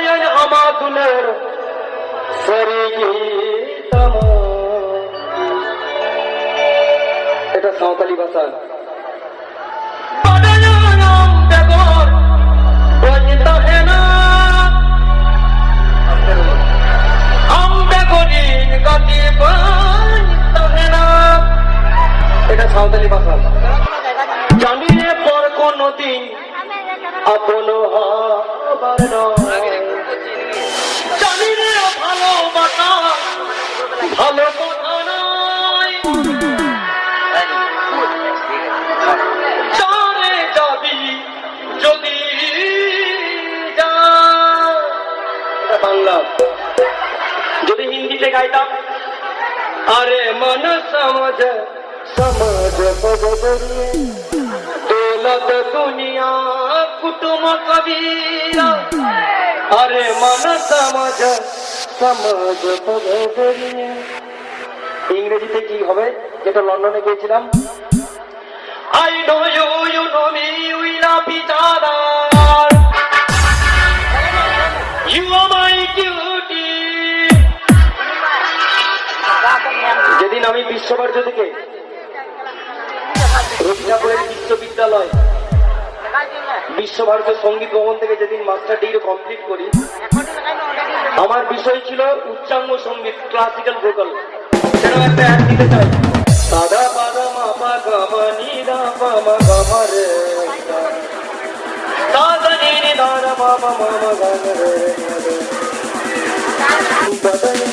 নয়ন আমাদুলের এটা সাঁওতালি ভাষা। এটা সাঁওতালি ভাষা। জানি রে পর কোনদিন আপন হবার জানি রে ভালো কথা চলে যাবি যদি যা বাংলা। যদি হিন্দিতে গাইতাম, আরে মন সমঝ সমঝ দৌলত দুনিয়া, কুটুম কবীরা। আরে সমঝ সমঝ পগরিয়ে ইংরেজিতে কি হবে যেটা লন্ডনে গিয়েছিলাম I know you, you know me, we love each other. You are my duty. যেদিন আমি বিশ্বভারত থেকে রবীন্দ্রপুরের বিশ্ববিদ্যালয় বিশ্বভারতীয় সংগীত ভবন থেকে যেদিন মাস্টার ডিগ্রি কমপ্লিট করি, আমার বিষয় ছিল উচ্চাঙ্গ সংগীত ক্লাসিক্যাল ভোকাল সেরকম একটা অ্যাড দিতে চাই? সাদা পাদা গামা নিদা পামা গামা রে। দাদা মামা রে।